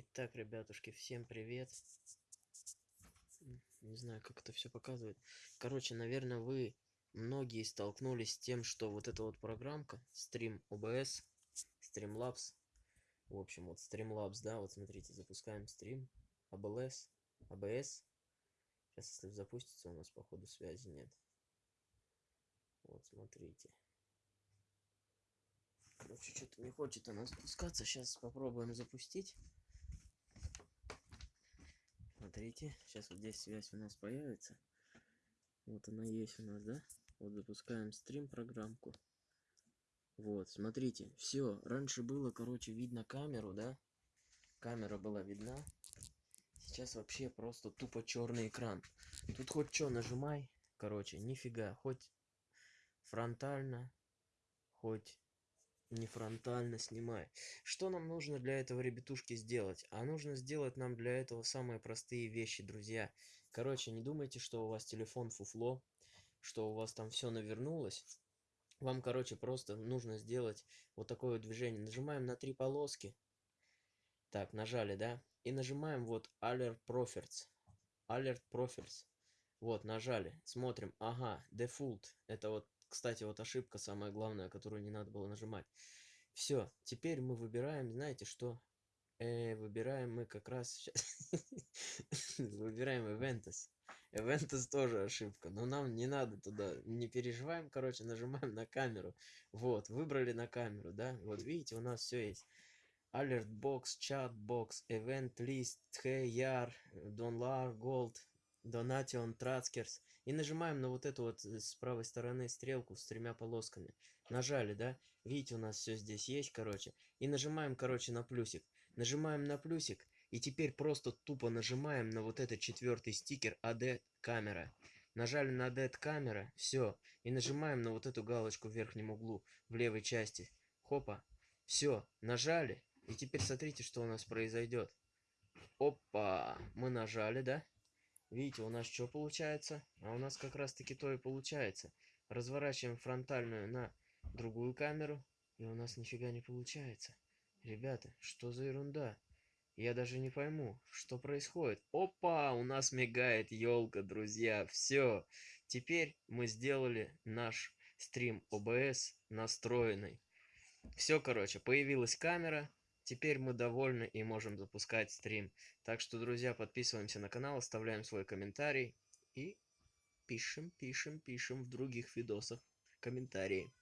Итак, ребятушки, всем привет. Не знаю, как это все показывает. Короче, наверное, вы многие столкнулись с тем, что вот эта вот программка, Stream OBS, Streamlabs, в общем, вот Streamlabs, да, вот смотрите, запускаем стрим, ABS, ABS. Сейчас, если запустится, у нас, походу, связи нет. Вот, смотрите. Короче, что-то не хочет она запускаться. Сейчас попробуем запустить. Смотрите, сейчас вот здесь связь у нас появится. Вот она есть у нас, да? Вот запускаем стрим программку. Вот, смотрите, все. Раньше было, короче, видно камеру, да? Камера была видна. Сейчас вообще просто тупо черный экран. Тут хоть что нажимай, короче, нифига. Хоть фронтально, хоть не фронтально снимай. Что нам нужно для этого, ребятушки, сделать? А нужно сделать нам для этого самые простые вещи, друзья. Короче, не думайте, что у вас телефон фуфло, что у вас там все навернулось. Вам, короче, просто нужно сделать вот такое вот движение. Нажимаем на три полоски. Так, нажали, да? И нажимаем вот Alert Profiles. Alert Profiles. Вот, нажали. Смотрим. Ага, Default. Это вот кстати, вот ошибка самая главная, которую не надо было нажимать. Все, теперь мы выбираем, знаете что? Э, выбираем мы как раз сейчас... выбираем Eventus. Eventus тоже ошибка, но нам не надо туда, не переживаем, короче, нажимаем на камеру. Вот, выбрали на камеру, да? Вот видите, у нас все есть. Alert Box, Chat Box, Event List, HeyYar, Donlar, Gold, Donation, Trackers. И нажимаем на вот эту вот э, с правой стороны стрелку с тремя полосками. Нажали, да? Видите, у нас все здесь есть, короче. И нажимаем, короче, на плюсик. Нажимаем на плюсик. И теперь просто тупо нажимаем на вот этот четвертый стикер AD камера. Нажали на AD камера, все. И нажимаем на вот эту галочку в верхнем углу, в левой части. Хопа. Все, нажали. И теперь смотрите, что у нас произойдет. Опа! Мы нажали, да? Видите, у нас что получается? А у нас как раз таки то и получается. Разворачиваем фронтальную на другую камеру, и у нас нифига не получается. Ребята, что за ерунда? Я даже не пойму, что происходит. Опа, у нас мигает елка, друзья. Все. Теперь мы сделали наш стрим OBS настроенный. Все, короче, появилась камера. Теперь мы довольны и можем запускать стрим. Так что, друзья, подписываемся на канал, оставляем свой комментарий и пишем, пишем, пишем в других видосах комментарии.